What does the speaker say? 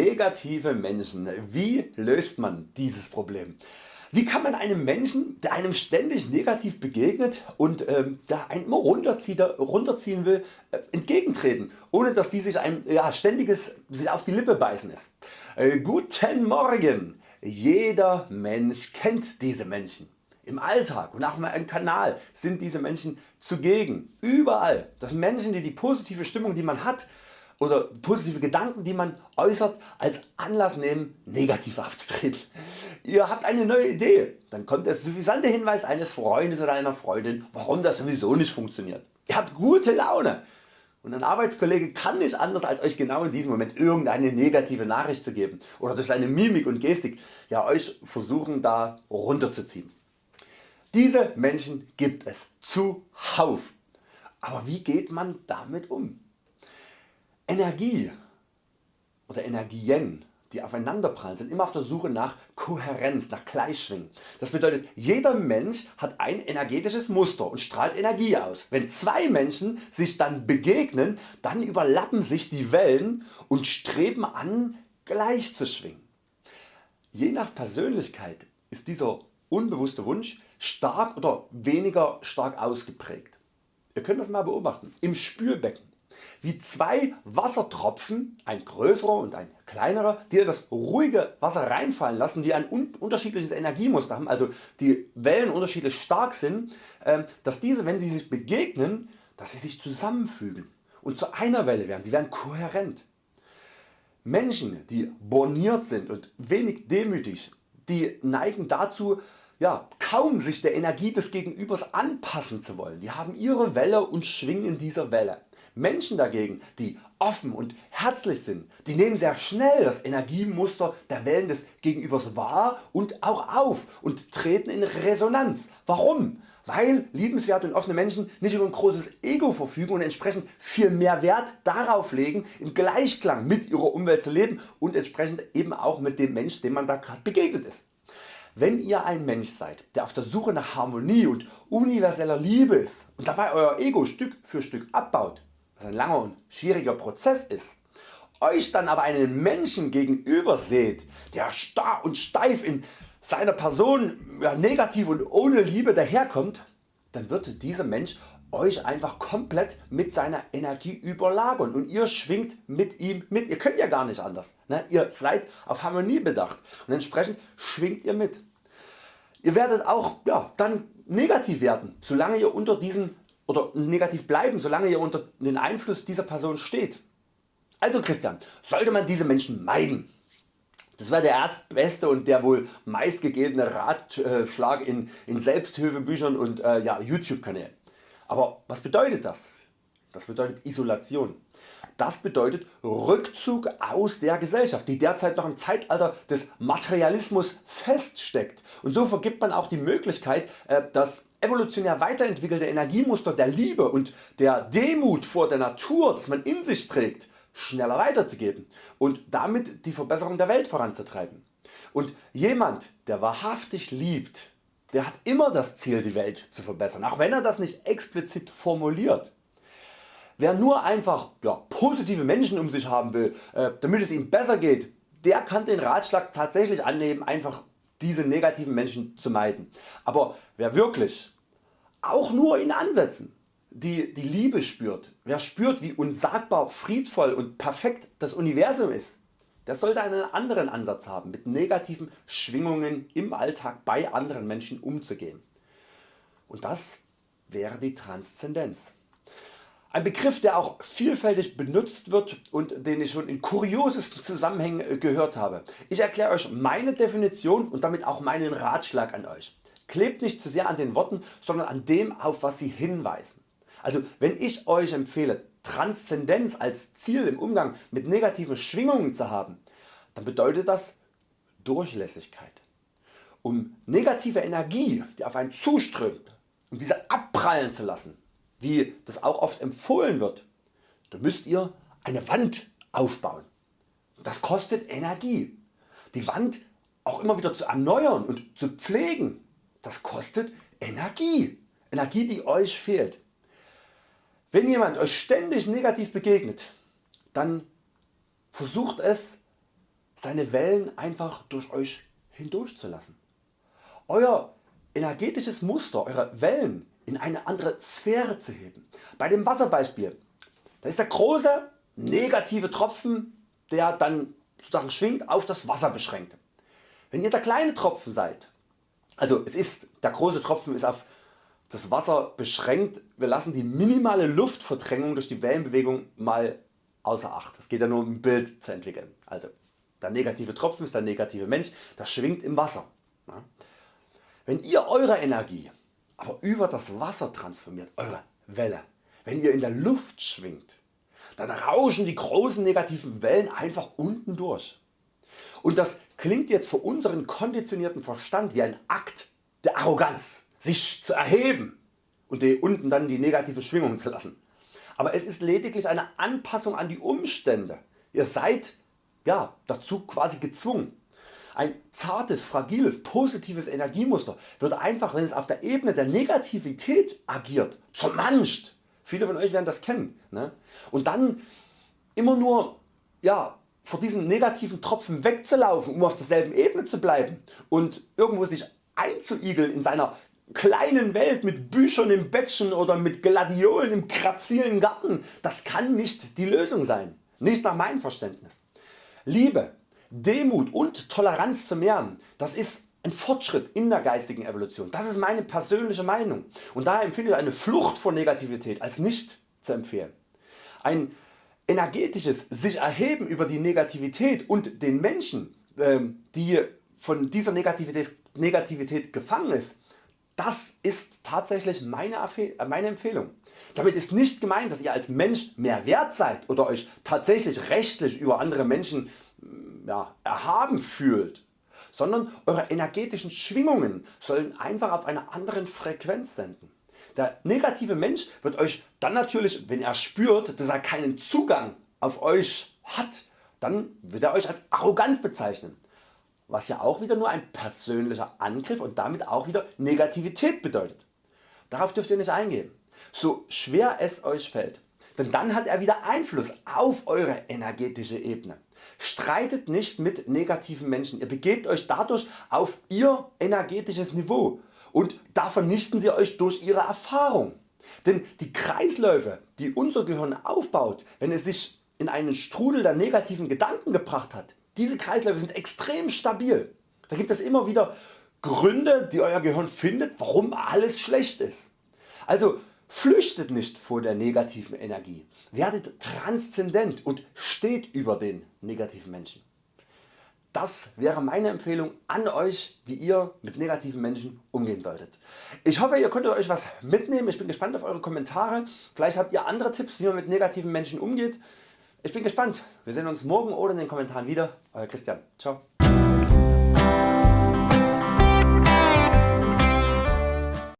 Negative Menschen. Wie löst man dieses Problem? Wie kann man einem Menschen der einem ständig negativ begegnet und ähm, der einen immer runterziehen will äh, entgegentreten ohne dass die sich ein ja, ständiges sich auf die Lippe beißen ist. Äh, guten Morgen! Jeder Mensch kennt diese Menschen. Im Alltag und auch im Kanal sind diese Menschen zugegen. Überall. Das sind Menschen die die positive Stimmung die man hat oder positive Gedanken die man äußert als Anlass nehmen negativ aufzutreten. Ihr habt eine neue Idee, dann kommt der suffisante Hinweis eines Freundes oder einer Freundin warum das sowieso nicht funktioniert. Ihr habt gute Laune und ein Arbeitskollege kann nicht anders als Euch genau in diesem Moment irgendeine negative Nachricht zu geben oder durch seine Mimik und Gestik ja, Euch versuchen da runterzuziehen. Diese Menschen gibt es zuhauf. Aber wie geht man damit um? Energie oder Energien die aufeinanderprallen sind immer auf der Suche nach Kohärenz, nach Gleichschwingen. Das bedeutet jeder Mensch hat ein energetisches Muster und strahlt Energie aus. Wenn zwei Menschen sich dann begegnen, dann überlappen sich die Wellen und streben an gleich zu schwingen. Je nach Persönlichkeit ist dieser unbewusste Wunsch stark oder weniger stark ausgeprägt. Ihr könnt das mal beobachten im Spülbecken wie zwei Wassertropfen, ein größerer und ein kleinerer, die in das ruhige Wasser reinfallen lassen, die ein unterschiedliches Energiemuster haben, also die Wellen unterschiedlich stark sind, ähm, dass diese wenn sie sich begegnen, dass sie sich zusammenfügen und zu einer Welle werden, sie werden kohärent. Menschen die borniert sind und wenig demütig, die neigen dazu ja, kaum sich der Energie des Gegenübers anpassen zu wollen. Die haben ihre Welle und schwingen in dieser Welle. Menschen dagegen die offen und herzlich sind, die nehmen sehr schnell das Energiemuster der Wellen des Gegenübers wahr und auch auf und treten in Resonanz. Warum? Weil liebenswerte und offene Menschen nicht über ein großes Ego verfügen und entsprechend viel mehr Wert darauf legen im Gleichklang mit ihrer Umwelt zu leben und entsprechend eben auch mit dem Mensch dem man da gerade begegnet ist. Wenn ihr ein Mensch seid der auf der Suche nach Harmonie und universeller Liebe ist und dabei Euer Ego Stück für Stück abbaut, was ein langer und schwieriger Prozess ist, Euch dann aber einen Menschen gegenüber seht, der starr und steif in seiner Person ja, negativ und ohne Liebe daherkommt, dann wird dieser Mensch Euch einfach komplett mit seiner Energie überlagern und ihr schwingt mit ihm mit. Ihr könnt ja gar nicht anders. Ne? Ihr seid auf Harmonie bedacht und entsprechend schwingt ihr mit. Ihr werdet auch ja, dann negativ werden, solange ihr unter diesen oder negativ bleiben, solange ihr unter den Einfluss dieser Person steht. Also Christian, sollte man diese Menschen meiden? Das wäre der erstbeste und der wohl meistgegebene Ratschlag in, in Selbsthilfebüchern und äh, ja, YouTube Kanälen. Aber was bedeutet das? Das bedeutet Isolation. Das bedeutet Rückzug aus der Gesellschaft, die derzeit noch im Zeitalter des Materialismus feststeckt. Und so vergibt man auch die Möglichkeit, äh, das evolutionär weiterentwickelte Energiemuster der Liebe und der Demut vor der Natur, das man in sich trägt, schneller weiterzugeben und damit die Verbesserung der Welt voranzutreiben. Und jemand der wahrhaftig liebt, der hat immer das Ziel die Welt zu verbessern, auch wenn er das nicht explizit formuliert. Wer nur einfach ja, positive Menschen um sich haben will, äh, damit es ihm besser geht, der kann den Ratschlag tatsächlich annehmen einfach diese negativen Menschen zu meiden. Aber wer wirklich auch nur in Ansätzen die, die Liebe spürt, wer spürt wie unsagbar friedvoll und perfekt das Universum ist, der sollte einen anderen Ansatz haben mit negativen Schwingungen im Alltag bei anderen Menschen umzugehen. Und das wäre die Transzendenz. Ein Begriff der auch vielfältig benutzt wird und den ich schon in kuriosesten Zusammenhängen äh, gehört habe. Ich erkläre Euch meine Definition und damit auch meinen Ratschlag an Euch. Klebt nicht zu sehr an den Worten, sondern an dem auf was sie hinweisen. Also wenn ich Euch empfehle Transzendenz als Ziel im Umgang mit negativen Schwingungen zu haben, dann bedeutet das Durchlässigkeit. Um negative Energie die auf einen zuströmt, um diese abprallen zu lassen, wie das auch oft empfohlen wird, dann müsst ihr eine Wand aufbauen. Das kostet Energie. Die Wand auch immer wieder zu erneuern und zu pflegen, das kostet Energie. Energie die Euch fehlt. Wenn jemand Euch ständig negativ begegnet, dann versucht es seine Wellen einfach durch Euch hindurch zu lassen. Euer energetisches Muster, Eure Wellen in eine andere Sphäre zu heben. Bei dem Wasserbeispiel, da ist der große negative Tropfen der dann sozusagen schwingt auf das Wasser beschränkt. Wenn ihr der kleine Tropfen seid, also es ist, der große Tropfen ist auf das Wasser beschränkt, wir lassen die minimale Luftverdrängung durch die Wellenbewegung mal außer Acht. Es geht ja nur um ein Bild zu entwickeln. Also der negative Tropfen ist der negative Mensch, der schwingt im Wasser. Wenn ihr Eure Energie aber über das Wasser transformiert, Eure Welle, wenn ihr in der Luft schwingt, dann rauschen die großen negativen Wellen einfach unten durch. Und das klingt jetzt für unseren konditionierten Verstand wie ein Akt der Arroganz, sich zu erheben und unten dann die negative Schwingung zu lassen. Aber es ist lediglich eine Anpassung an die Umstände. Ihr seid ja, dazu quasi gezwungen. Ein zartes, fragiles, positives Energiemuster wird einfach wenn es auf der Ebene der Negativität agiert zermanscht Viele von Euch werden das kennen. Ne? Und dann immer nur ja, vor diesem negativen Tropfen wegzulaufen, um auf derselben Ebene zu bleiben und irgendwo sich einzuigeln in seiner kleinen Welt mit Büchern im Bettchen oder mit Gladiolen im grazilen Garten, das kann nicht die Lösung sein. Nicht nach meinem Verständnis. Liebe, Demut und Toleranz zu mehren, das ist ein Fortschritt in der geistigen Evolution. Das ist meine persönliche Meinung und daher empfinde ich eine Flucht vor Negativität als nicht zu empfehlen. Ein energetisches sich erheben über die Negativität und den Menschen ähm, die von dieser Negativität, gefangen ist, das ist tatsächlich meine, meine Empfehlung. Damit ist nicht gemeint dass ihr als Mensch mehr wert seid oder Euch tatsächlich rechtlich über andere Menschen ja, erhaben fühlt sondern Eure energetischen Schwingungen sollen einfach auf einer anderen Frequenz senden. Der negative Mensch wird Euch dann natürlich, wenn er spürt, dass er keinen Zugang auf Euch hat, dann wird er Euch als arrogant bezeichnen, was ja auch wieder nur ein persönlicher Angriff und damit auch wieder Negativität bedeutet. Darauf dürft ihr nicht eingehen. So schwer es Euch fällt, denn dann hat er wieder Einfluss auf Eure energetische Ebene. Streitet nicht mit negativen Menschen, ihr begebt Euch dadurch auf Ihr energetisches Niveau und da vernichten Sie Euch durch Ihre Erfahrung. Denn die Kreisläufe die unser Gehirn aufbaut, wenn es sich in einen Strudel der negativen Gedanken gebracht hat, diese Kreisläufe sind extrem stabil. Da gibt es immer wieder Gründe die Euer Gehirn findet warum alles schlecht ist. Also Flüchtet nicht vor der negativen Energie, werdet transzendent und steht über den negativen Menschen. Das wäre meine Empfehlung an Euch wie ihr mit negativen Menschen umgehen solltet. Ich hoffe ihr konntet Euch was mitnehmen, ich bin gespannt auf Eure Kommentare, vielleicht habt ihr andere Tipps wie man mit negativen Menschen umgeht. Ich bin gespannt, wir sehen uns morgen oder in den Kommentaren wieder. Euer Christian, ciao.